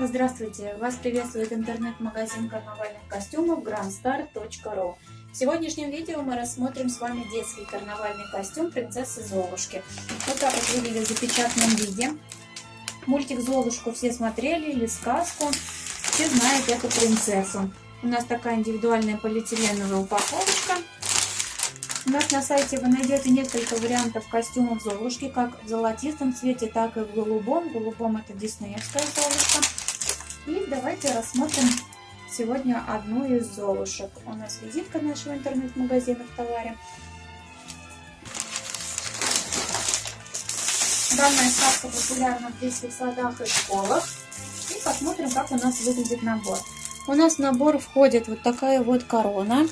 Здравствуйте! Вас приветствует интернет-магазин карнавальных костюмов grandstar.ru В сегодняшнем видео мы рассмотрим с вами детский карнавальный костюм принцессы Золушки. Вот так вот выглядит в запечатанном виде. Мультик Золушку все смотрели или сказку. Все знают эту принцессу. У нас такая индивидуальная полиэтиленовая упаковочка. У нас на сайте вы найдете несколько вариантов костюмов Золушки, как в золотистом цвете, так и в голубом. В голубом это диснеевская Золушка. И давайте рассмотрим сегодня одну из Золушек. У нас визитка нашего интернет-магазина в товаре. Данная сказка популярна в детских садах и школах. И посмотрим, как у нас выглядит набор. У нас в набор входит вот такая вот корона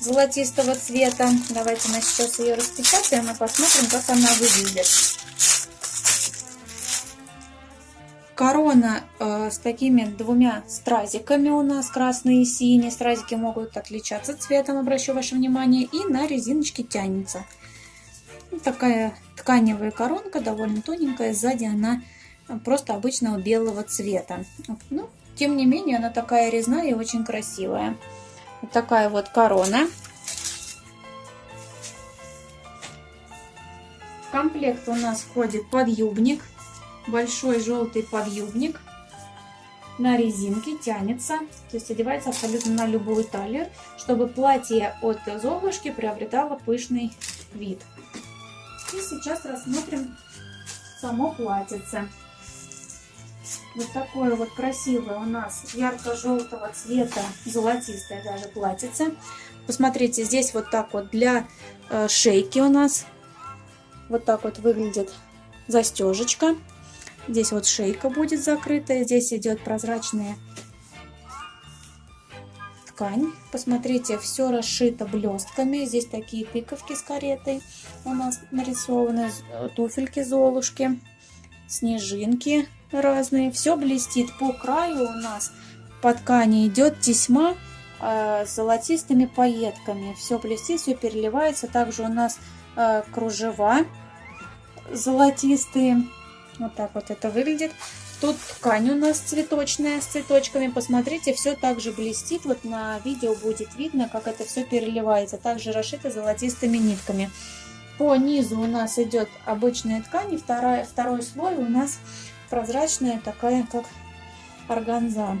золотистого цвета. Давайте мы сейчас ее распечатаем и посмотрим, как она выглядит. Корона э, с такими двумя стразиками у нас, красные и синие. Стразики могут отличаться цветом, обращу ваше внимание. И на резиночке тянется. Вот такая тканевая коронка, довольно тоненькая. Сзади она просто обычного белого цвета. Ну, тем не менее, она такая резная и очень красивая. Вот такая вот корона. В комплект у нас входит подъюбник. Большой желтый подъюбник. На резинке тянется. То есть одевается абсолютно на любую талию, чтобы платье от Золушки приобретало пышный вид. И сейчас рассмотрим само платьице. Вот такое вот красивое у нас ярко-желтого цвета, золотистое даже платьице. Посмотрите, здесь вот так вот для э, шейки у нас. Вот так вот выглядит застежечка. Здесь вот шейка будет закрытая. Здесь идет прозрачная ткань. Посмотрите, все расшито блестками. Здесь такие тыковки с каретой у нас нарисованы. Туфельки Золушки, снежинки разные. Все блестит. По краю у нас по ткани идет тесьма э, с золотистыми пайетками. Все блестит, все переливается. Также у нас э, кружева золотистые. Вот так вот это выглядит. Тут ткань у нас цветочная с цветочками. Посмотрите, все также блестит. Вот на видео будет видно, как это все переливается. Также расшито золотистыми нитками. По низу у нас идет обычная ткань. И вторая, второй слой у нас прозрачная, такая как органза.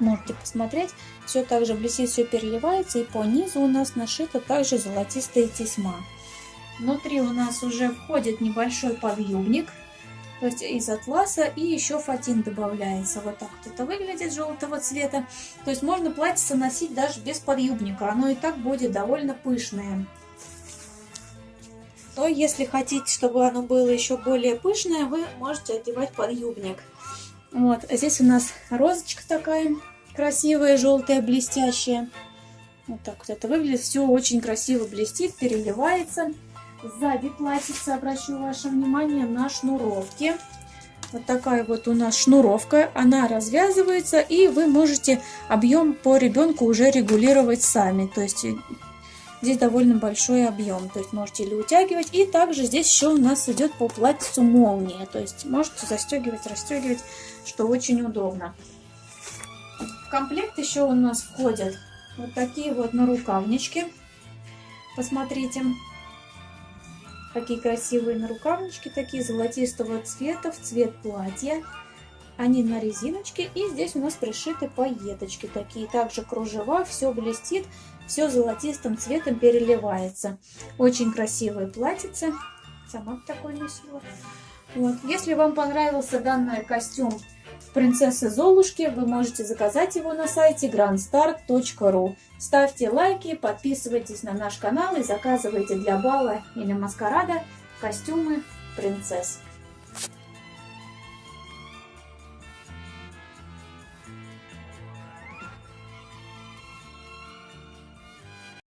Можете посмотреть. Все также блестит, все переливается. И по низу у нас нашита также золотистая тесьма. Внутри у нас уже входит небольшой подъюбник. То есть из атласа и еще фатин добавляется. Вот так вот это выглядит желтого цвета. То есть можно платьице носить даже без подъюбника. Оно и так будет довольно пышное то если хотите, чтобы оно было еще более пышное, вы можете одевать подъюбник. Вот, а здесь у нас розочка такая красивая, желтая, блестящая. Вот так вот это выглядит. Все очень красиво блестит, переливается. Сзади платьице, обращу ваше внимание на шнуровки. Вот такая вот у нас шнуровка, она развязывается, и вы можете объем по ребенку уже регулировать сами. То есть Здесь довольно большой объем, то есть можете или утягивать. И также здесь еще у нас идет по платьицу молния, то есть можете застегивать, расстегивать, что очень удобно. В комплект еще у нас входят вот такие вот нарукавнички. Посмотрите, какие красивые нарукавнички, такие золотистого цвета, в цвет платья. Они на резиночке, и здесь у нас пришиты пайеточки такие. Также кружева, все блестит все золотистым цветом переливается. Очень красивое платьице. Сама такой носила. Вот. Если вам понравился данный костюм принцессы Золушки, вы можете заказать его на сайте grandstar.ru. Ставьте лайки, подписывайтесь на наш канал и заказывайте для бала или маскарада костюмы принцесс.